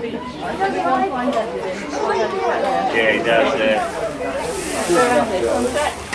Yeah, he does. Yeah.